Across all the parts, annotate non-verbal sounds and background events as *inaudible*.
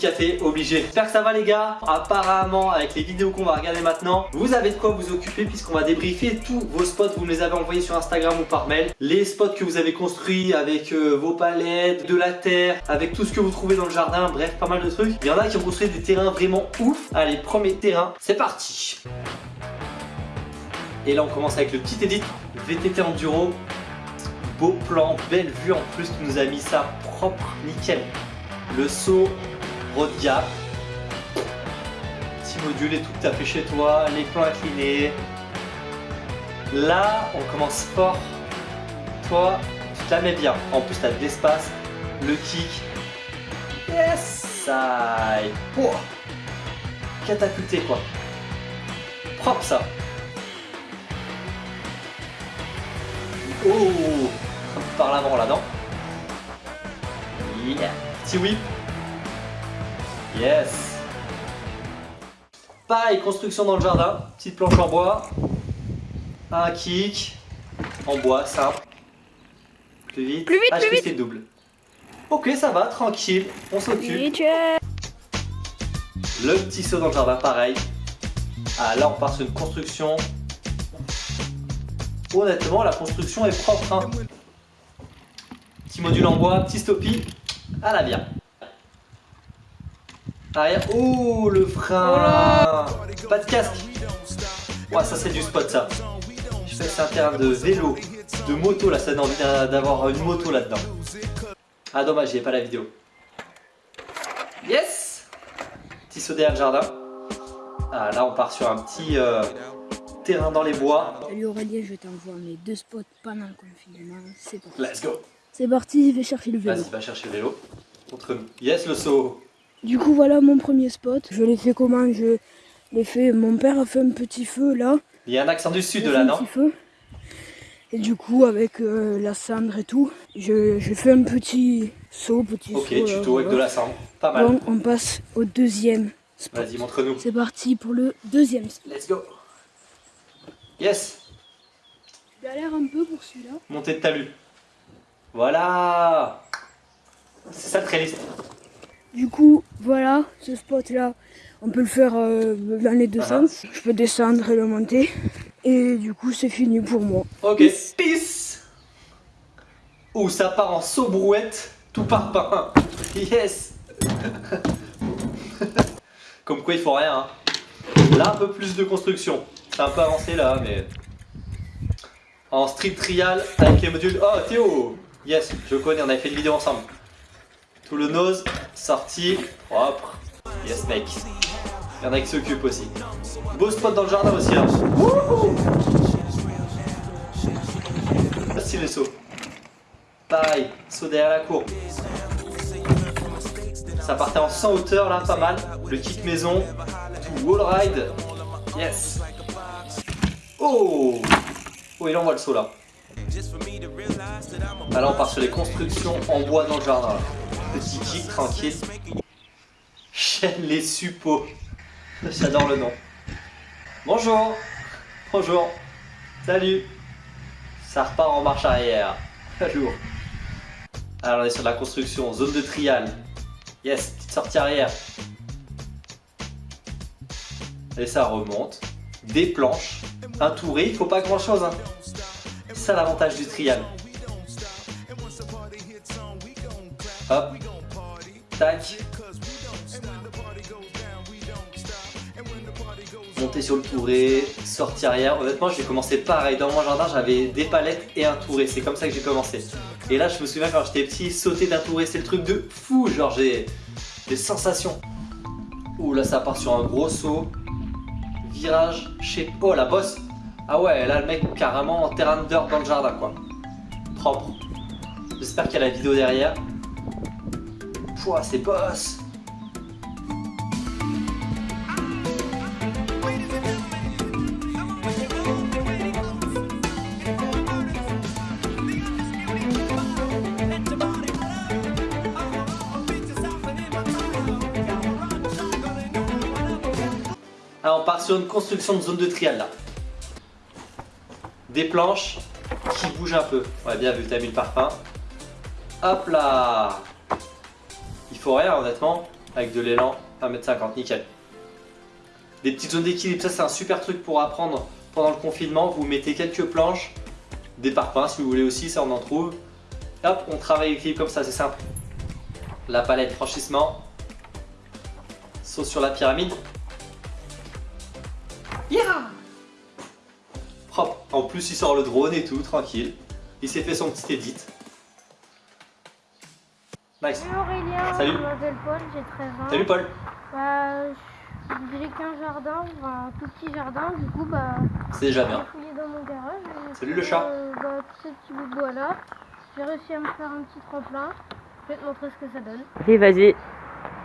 café, obligé. J'espère que ça va les gars. Apparemment, avec les vidéos qu'on va regarder maintenant, vous avez de quoi vous occuper puisqu'on va débriefer tous vos spots. Vous me les avez envoyés sur Instagram ou par mail. Les spots que vous avez construits avec euh, vos palettes, de la terre, avec tout ce que vous trouvez dans le jardin. Bref, pas mal de trucs. Il y en a qui ont construit des terrains vraiment ouf. Allez, premier terrain, c'est parti. Et là, on commence avec le petit edit VTT Enduro. Beau plan, belle vue en plus, tu nous a mis ça propre, nickel. Le saut, road gap. Petit module et tout que tu as fait chez toi, les plans inclinés. Là, on commence fort. Toi, tu te la mets bien. En plus, tu as de l'espace, le kick. Yes, ça. Oh. Catapulté quoi. Propre ça. Oh Par l'avant là-dedans. Yeah. Petit whip. Yes. Pareil, construction dans le jardin. Petite planche en bois. Un kick. En bois, simple. Plus vite. Plus vite, ah, plus vite. double? Ok, ça va, tranquille. On s'occupe. Le petit saut dans le jardin, pareil. Ah, là, on part sur une construction. Honnêtement, la construction est propre. hein. Petit module en bois, petit stoppie. À la bien. Arrière. Oh, le frein. Pas de casque. Ouais, ça, c'est du spot, ça. Je sais que c'est un terrain de vélo, de moto, là. Ça donne envie d'a- d'avoir une moto là-dedans. Ah, dommage, j'ai pas la vidéo. Yes Petit saut derrière le jardin. Ah, là, on part sur un petit euh, terrain dans les bois. Salut Aurélien, je t'envoie mes deux spots pendant le confinement. C'est parti. Let's go. C'est parti, je vais chercher le vélo. Vas-y, va chercher le vélo. Contre nous. Yes, le saut. Du coup, voilà mon premier spot. Je l'ai fait comment Je l'ai fait. Mon père a fait un petit feu là. Il y a un accent du sud là, non petit feu. Et du coup, avec euh, la cendre et tout, je, je fais un petit saut, petit Ok, saut. là, tuto avec de la cendre. Pas mal. Bon, on passe au deuxième spot. Vas-y, montre-nous. C'est parti pour le deuxième spot. Let's go. Yes. Galère un peu pour celui-là. Montée de talus. Voilà. C'est ça le trellis. Du coup, voilà, ce spot-là, on peut le faire euh, dans les deux Ah. sens. Je peux descendre et le monter. Et du coup, c'est fini pour moi. Ok. Peace. Peace. Ouh, ça part en saut brouette, tout par pain. Yes. *laughs* Comme quoi, il faut rien. hein. Là, un peu plus de construction. C'est un peu avancé là, mais. En street trial avec les modules. Oh, Théo Yes, je connais, on avait fait une vidéo ensemble. Tout le nose, sorti, propre. Yes, mec. Il y en a qui s'occupent aussi. Beau spot dans le jardin aussi. Wouhou Facile les sauts. Pareil, saut derrière la cour. Ça partait en 100 hauteur là, pas mal. Le kick maison, tout wall ride. Yes. Oh Oh, il envoie le saut là. Ah, là, on part sur les constructions en bois dans le jardin. Petit kick tranquille. Chaîne les suppos. J'adore le nom. Bonjour. Bonjour. Salut. Ça repart en marche arrière. Lourd. Alors on est sur la construction, zone de trial. Yes, petite sortie arrière. Et ça remonte. Des planches. Un touré, il faut pas grand chose. Hein. C'est ça l'avantage du trial. Hop. Monter sur le touré, sortie arrière. Honnêtement, j'ai commencé pareil. Dans mon jardin, j'avais des palettes et un touré. C'est comme ça que j'ai commencé. Et là, je me souviens quand j'étais petit, sauter d'un touré, c'est le truc de fou. Genre, j'ai des sensations. Ouh, là, ça part sur un gros saut. Virage chez. Oh, la bosse. Ah ouais, là, le mec, carrément en terrain de dans le jardin, quoi. Propre. J'espère qu'il y a la vidéo derrière. C'est boss. Alors on part sur une construction de zone de trial là. Des planches qui bougent un peu. Ouais bien vu, t'as mis le parfum. Hop là faut rien honnêtement. avec de l'élan, 1m50, nickel. Des petites zones d'équilibre, ça c'est un super truc pour apprendre pendant le confinement. Vous mettez quelques planches, des parpaings si vous voulez aussi, ça on en trouve. Hop, on travaille l'équilibre comme ça, c'est simple. La palette franchissement. Saut sur la pyramide. Yeah Propre. En plus, il sort le drone et tout, tranquille. Il s'est fait son petit edit. Nice. Salut Aurélien, Salut. je m'appelle Paul, j'ai 13 ans. Salut Paul. Bah, j'ai qu'un jardin, enfin, un tout petit jardin, du coup, bah, C'est déjà j'ai bien. fouillé dans mon garage. Salut le chat. euh, bah, tous ces petits bouts de bois là, j'ai réussi à me faire un petit tremplin. Je vais te montrer ce que ça donne. Allez, vas-y.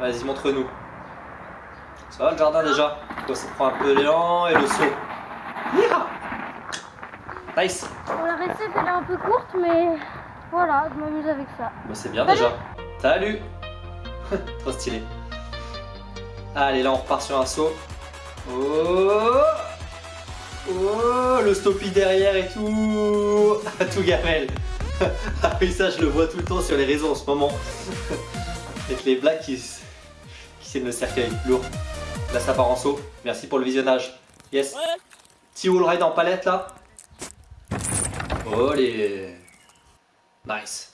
Vas-y, montre-nous. Ça va le jardin déjà? Toi, ça prend un peu l'élan et le saut. Yeah nice Bon, la recette elle est un peu courte, mais voilà, je m'amuse avec ça. Bah, c'est bien Salut. déjà. Salut *laughs* Trop stylé. Allez, là on repart sur un saut. Oh Oh Le stoppie derrière et tout *laughs* Tout gamelle *laughs* Ah oui, ça je le vois tout le temps sur les réseaux en ce moment. Avec les blagues qui, qui tiennent le cercueil. Lourd. Là ça part en saut. Merci pour le visionnage. Yes. Petit wall ride en palette là. Les... Nice.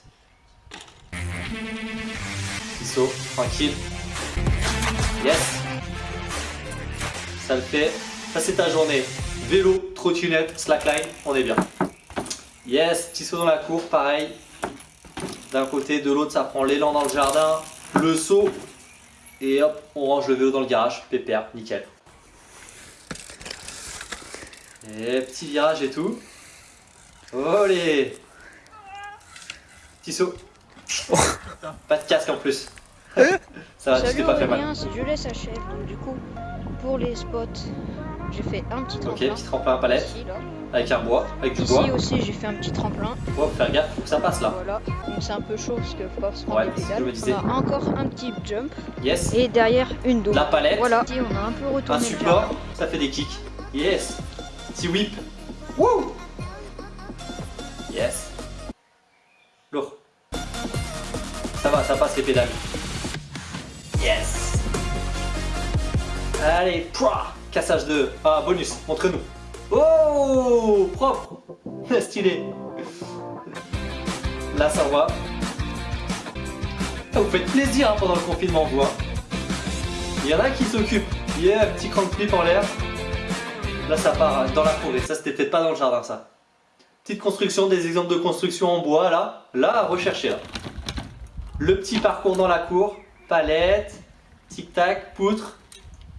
Petit saut, tranquille. Yes. Ça le fait. Ça c'est ta journée. Vélo, trottinette, slackline, on est bien. Yes, petit saut dans la cour, pareil. D'un côté, de l'autre, ça prend l'élan dans le jardin. Le saut. Et hop, on range le vélo dans le garage. Pépère, nickel. Et petit virage et tout. Olé Petit saut. Pas de casque en plus. Ça va, tu pas fait mal. Je laisse chef. Donc du coup, pour les spots, j'ai fait un petit Ok, tremplin. petit tremplin à palette. Ici. Avec un bois, avec du Ici bois. aussi, j'ai fait un petit tremplin. Faut faire gaffe, faut que ça passe là. Voilà. Donc c'est un peu chaud parce qu'il faut pas se prendre Ouais, les c'est ce que pédales. je me disais. On a encore un petit jump Yes. et derrière une dôme. La palette. Voilà. Ici, on a un peu Un retourné le support, ça fait des kicks. Yes. Petit whip. Wouh. Yes. Ça passe les pédales. Yes. Allez, pouah, cassage de... Ah, bonus, montre-nous. Oh, propre. *laughs* Stylé. Là, ça va. Vous faites plaisir hein, pendant le confinement, vous. hein. Il y en a qui s'occupent. Yeah, un petit crank flip en l'air. Là, ça part euh, dans la forêt. Ça, c'était peut-être pas dans le jardin, ça. Petite construction, des exemples de construction en bois, là. Là, à rechercher, là. Le petit parcours dans la cour. Palette. Tic-tac, poutre.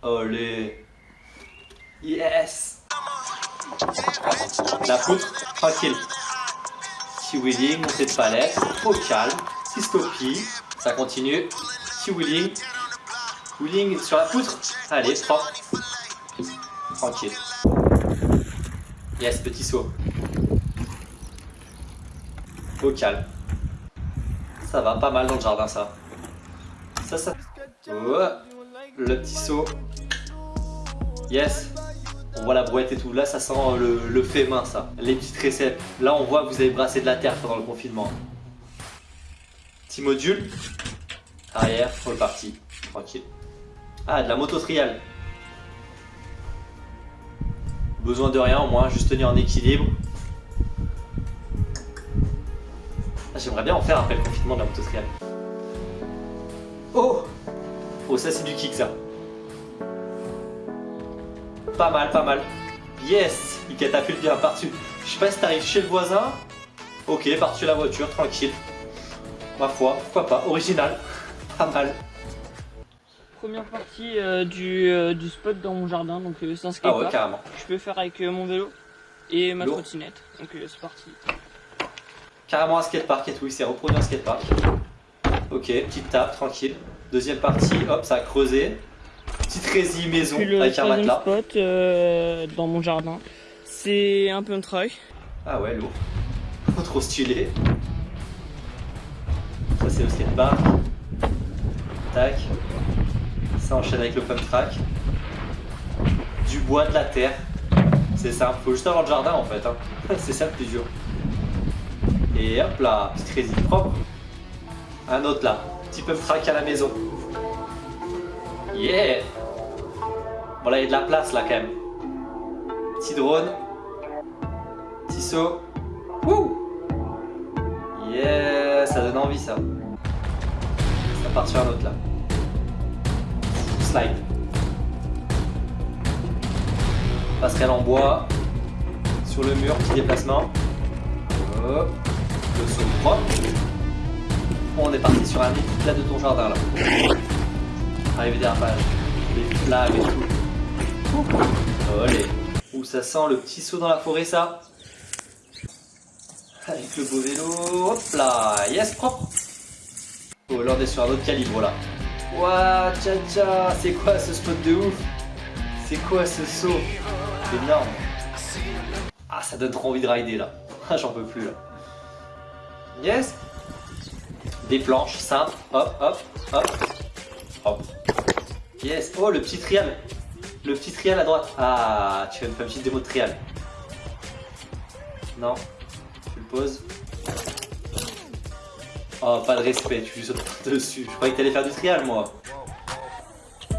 Olé. Yes. La poutre, tranquille. Petit wheeling, montée de palette. Au calme. Petit stoppie. Ça continue. Petit wheeling. Wheeling sur la poutre. Allez, propre. Tranquille. Yes, petit saut. Au calme. Ça va pas mal dans le jardin, ça. Ça, ça. Le petit saut. Yes. On voit la brouette et tout. Là, ça sent euh, le, fait main, ça. Les petites réceptes. Là, on voit que vous avez brassé de la terre pendant le confinement. Petit module. Arrière, reparti. Tranquille. Ah, de la moto trial. Besoin de rien, au moins, juste tenir en équilibre. J'aimerais bien en faire après le confinement de la moto trial. Oh Oh, ça c'est du kick, ça. Pas mal, pas mal. Yes Il catapulte bien par-dessus. Je sais pas si t'arrives chez le voisin. Ok, par-dessus la voiture, tranquille. Ma foi, pourquoi pas. Original. Pas mal. Première partie euh, du, euh, du spot dans mon jardin, donc euh, c'est un Ah skatepark. ouais, carrément. Je peux faire avec euh, mon vélo et ma trottinette. Donc c'est parti. Carrément un skatepark et tout, il s'est reproduit un skatepark. Ok, petite tape, tranquille. Deuxième partie, hop, ça a creusé. Petite résie maison le avec un matelas. spot euh, dans mon jardin, c'est un pump truck. Ah ouais, lourd. Trop stylé. Ça c'est le skatepark. Tac. Ça enchaîne avec le pump track. Du bois, de la terre. C'est simple, faut juste avoir le jardin en fait. hein. *laughs* c'est ça le plus dur. Et hop là, petite résine propre. Un autre là, petit pump track à la maison. Yeah Bon là il y a de la place là quand même. Petit drone. Petit saut. Wouh Yeah Ça donne envie ça. Ça part sur un autre là. Slide. Passerelle en bois. Sur le mur, petit déplacement. Hop. Le saut propre. On est parti sur un plat de ton jardin là. Arrivé dérapage. Les flammes et tout. Olé. Ouh, ça sent le petit saut dans la forêt ça. Avec le beau vélo. Hop là. Yes, propre. Oh, là on est sur un autre calibre là. Ouah, tcha tcha. C'est quoi ce spot de ouf? C'est quoi ce saut? Énorme. Ah, ça donne trop envie de rider là. *laughs* J'en peux plus là. Yes. Des planches simples. Hop, hop, hop. Hop. Yes. Oh, le petit trial. Le petit trial à droite. Ah, tu vas me faire une petite démo de trial. Non. Tu le poses. Oh, pas de respect, tu lui sautes *laughs* dessus. Je croyais que t'allais faire du trial, moi.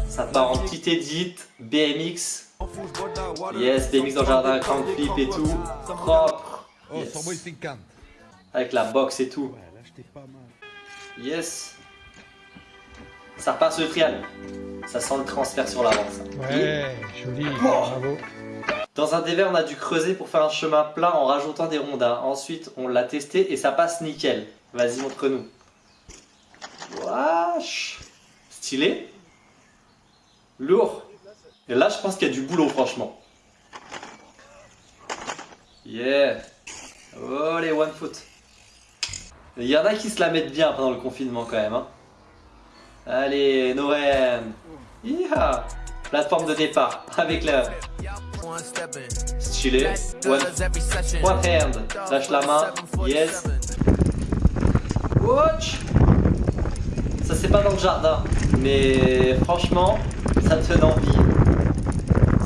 Ça part en petit edit, BMX. Yes, BMX dans le jardin, crank flip et tout. Propre. Oh, Yes. Avec la boxe et tout. Yes. Ça repasse le trial. Ça sent le transfert sur l'avant. Ouais, joli, Oh. bravo. Dans un déver, on a dû creuser pour faire un chemin plat en rajoutant des rondins. Ensuite, on l'a testé et ça passe nickel. Vas-y, montre-nous. Wesh. Stylé. Lourd. Et là, je pense qu'il y a du boulot, franchement. Yeah. Oh, les one foot. Il y en a qui se la mettent bien pendant le confinement, quand même. hein. Allez, Noren. Iha. Plateforme de départ avec la stylé. One, one hand. Lâche la main. Yes. Watch. Ça c'est pas dans le jardin, mais franchement, ça te donne envie.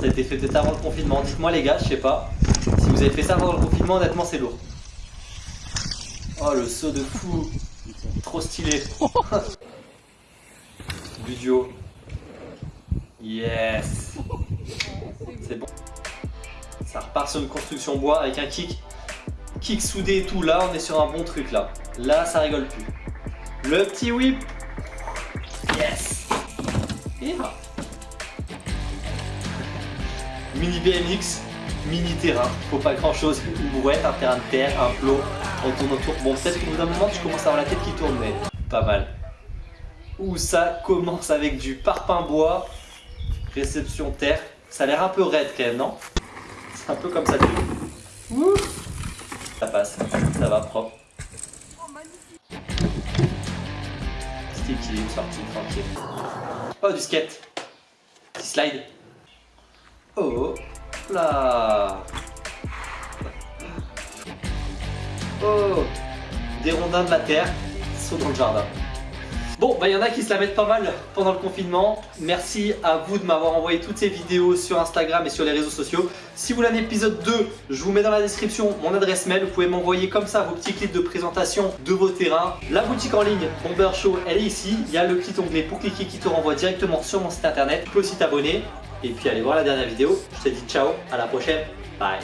Ça a été fait peut-être avant le confinement. Dites-moi les gars, je sais pas. Si vous avez fait ça pendant le confinement, honnêtement c'est lourd. Oh le saut de fou. Trop stylé. *laughs* du duo. Yes. C'est bon. Ça repart sur une construction bois avec un kick. Kick soudé et tout. Là, on est sur un bon truc là. Là, ça rigole plus. Le petit whip. Yes. Là. Mini BMX, mini terrain. Faut pas grand chose. Une brouette, un terrain de terre, un plot. On tourne autour. Bon, peut-être qu'au bout d'un moment, tu commences à avoir la tête qui tourne, mais pas mal. Ouh, ça commence avec du parpaing bois. Réception terre. Ça a l'air un peu raide quand même, non? C'est un peu comme ça. tu- Ouh. Ça passe, ça va propre. Petit équilibre, sorti tranquille. Oh, du skate. Petit slide. Oh là. Oh, des rondins de la terre sont dans le jardin. Bon, bah il y en a qui se la mettent pas mal pendant le confinement. Merci à vous de m'avoir envoyé toutes ces vidéos sur Instagram et sur les réseaux sociaux. Si vous voulez un épisode 2, je vous mets dans la description mon adresse mail. Vous pouvez m'envoyer comme ça vos petits clips de présentation de vos terrains. La boutique en ligne Bomber Show, elle est ici. Il y a le petit onglet pour cliquer qui te renvoie directement sur mon site internet. Tu peux aussi t'abonner. Et puis allez voir la dernière vidéo. Je te dis ciao, à la prochaine. Bye.